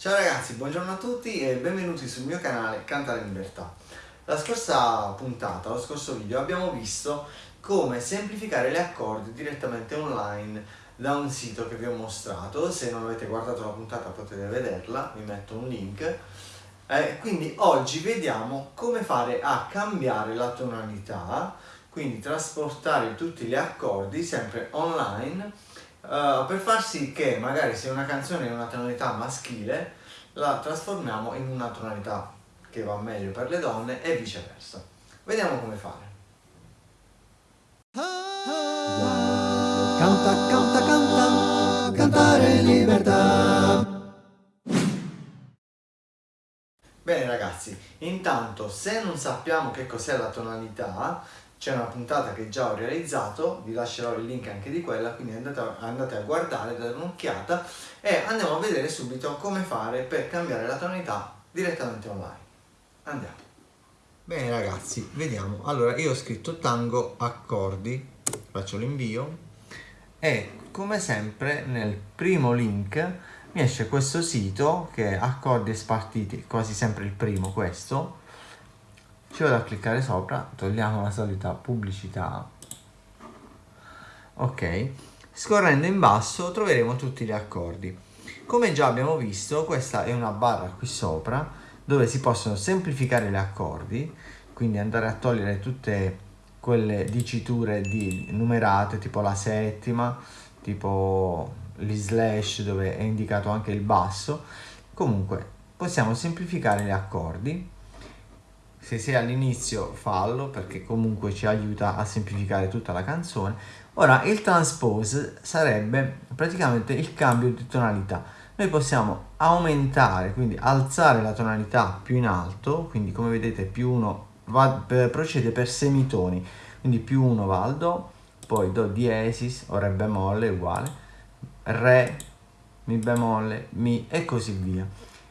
Ciao ragazzi, buongiorno a tutti e benvenuti sul mio canale Cantare Libertà. La scorsa puntata, lo scorso video, abbiamo visto come semplificare gli accordi direttamente online da un sito che vi ho mostrato. Se non avete guardato la puntata potete vederla, vi metto un link. Eh, quindi oggi vediamo come fare a cambiare la tonalità, quindi trasportare tutti gli accordi sempre online uh, per far sì che magari se una canzone è una tonalità maschile la trasformiamo in una tonalità che va meglio per le donne e viceversa. Vediamo come fare. Canta, canta, canta, cantare libertà. Bene ragazzi, intanto se non sappiamo che cos'è la tonalità, c'è una puntata che già ho realizzato, vi lascerò il link anche di quella, quindi andate a, andate a guardare, date un'occhiata e andiamo a vedere subito come fare per cambiare la tonalità direttamente online. Andiamo. Bene ragazzi, vediamo. Allora io ho scritto tango accordi, faccio l'invio e come sempre nel primo link mi esce questo sito che è accordi e spartiti, quasi sempre il primo questo, ci vado a cliccare sopra togliamo la solita pubblicità. Ok scorrendo in basso troveremo tutti gli accordi. Come già abbiamo visto questa è una barra qui sopra dove si possono semplificare gli accordi quindi andare a togliere tutte quelle diciture di numerate tipo la settima tipo gli slash dove è indicato anche il basso. Comunque possiamo semplificare gli accordi se sei all'inizio fallo perché comunque ci aiuta a semplificare tutta la canzone. Ora il transpose sarebbe praticamente il cambio di tonalità. Noi possiamo aumentare quindi alzare la tonalità più in alto quindi come vedete più 1 procede per semitoni. Quindi più 1 va al do poi do diesis o re bemolle uguale. Re mi bemolle mi e così via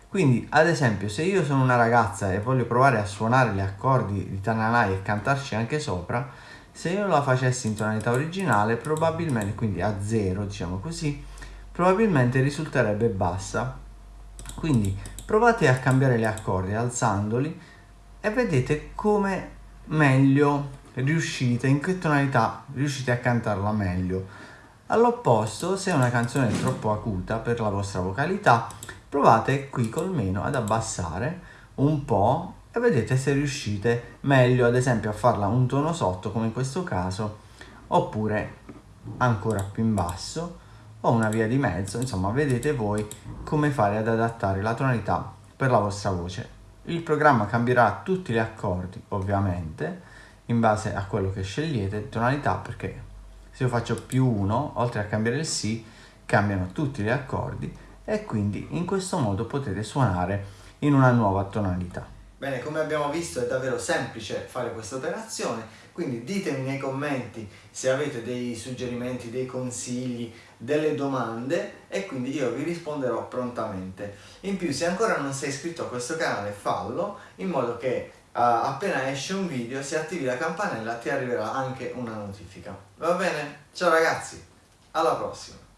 quindi, ad esempio, se io sono una ragazza e voglio provare a suonare gli accordi di Tananai e cantarci anche sopra, se io la facessi in tonalità originale, probabilmente, quindi a zero, diciamo così, probabilmente risulterebbe bassa. Quindi provate a cambiare gli accordi alzandoli e vedete come meglio riuscite, in che tonalità riuscite a cantarla meglio. All'opposto, se una canzone è troppo acuta per la vostra vocalità, provate qui col meno ad abbassare un po' e vedete se riuscite meglio ad esempio a farla un tono sotto come in questo caso oppure ancora più in basso o una via di mezzo. Insomma vedete voi come fare ad adattare la tonalità per la vostra voce. Il programma cambierà tutti gli accordi ovviamente in base a quello che scegliete tonalità perché se io faccio più 1 oltre a cambiare il Si cambiano tutti gli accordi e quindi in questo modo potete suonare in una nuova tonalità. Bene, come abbiamo visto è davvero semplice fare questa operazione, quindi ditemi nei commenti se avete dei suggerimenti, dei consigli, delle domande e quindi io vi risponderò prontamente. In più se ancora non sei iscritto a questo canale fallo in modo che uh, appena esce un video se attivi la campanella ti arriverà anche una notifica. Va bene? Ciao ragazzi, alla prossima!